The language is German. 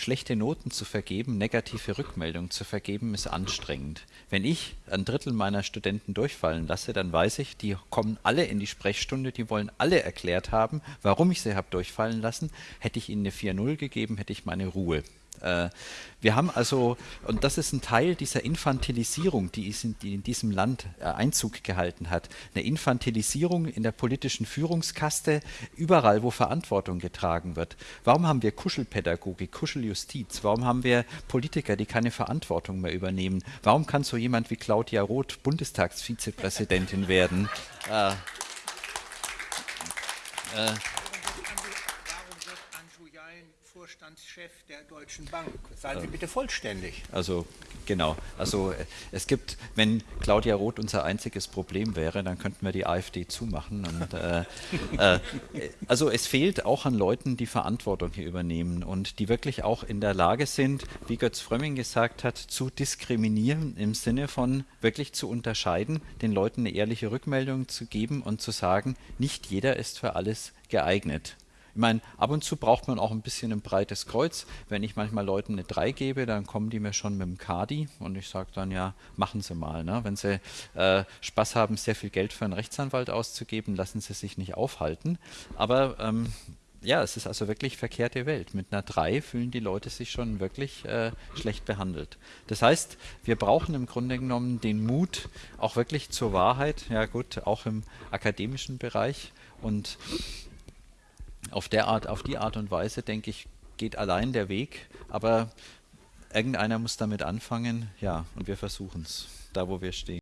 schlechte Noten zu vergeben, negative Rückmeldungen zu vergeben, ist anstrengend. Wenn ich ein Drittel meiner Studenten durchfallen lasse, dann weiß ich, die kommen alle in die Sprechstunde, die wollen alle erklärt haben, warum ich sie habe durchfallen lassen. Hätte ich ihnen eine 4-0 gegeben, hätte ich meine Ruhe. Äh, wir haben also, und das ist ein Teil dieser Infantilisierung, die in diesem Land äh, Einzug gehalten hat, eine Infantilisierung in der politischen Führungskaste, überall, wo Verantwortung getragen wird. Warum haben wir Kuschelpädagogik, Kuscheljustiz? Warum haben wir Politiker, die keine Verantwortung mehr übernehmen? Warum kann so jemand wie Claudia Roth Bundestagsvizepräsidentin werden? Äh, äh, Vorstandschef der Deutschen Bank. Seien Sie bitte vollständig. Also genau. Also äh, es gibt, wenn Claudia Roth unser einziges Problem wäre, dann könnten wir die AfD zumachen. Und, äh, äh, also es fehlt auch an Leuten, die Verantwortung hier übernehmen und die wirklich auch in der Lage sind, wie Götz Frömming gesagt hat, zu diskriminieren im Sinne von wirklich zu unterscheiden, den Leuten eine ehrliche Rückmeldung zu geben und zu sagen, nicht jeder ist für alles geeignet. Ich meine, ab und zu braucht man auch ein bisschen ein breites Kreuz. Wenn ich manchmal Leuten eine 3 gebe, dann kommen die mir schon mit dem Kadi und ich sage dann, ja, machen Sie mal. Ne? Wenn Sie äh, Spaß haben, sehr viel Geld für einen Rechtsanwalt auszugeben, lassen Sie sich nicht aufhalten. Aber ähm, ja, es ist also wirklich verkehrte Welt. Mit einer 3 fühlen die Leute sich schon wirklich äh, schlecht behandelt. Das heißt, wir brauchen im Grunde genommen den Mut auch wirklich zur Wahrheit, ja gut, auch im akademischen Bereich und auf, der Art, auf die Art und Weise, denke ich, geht allein der Weg, aber irgendeiner muss damit anfangen, ja, und wir versuchen es, da wo wir stehen.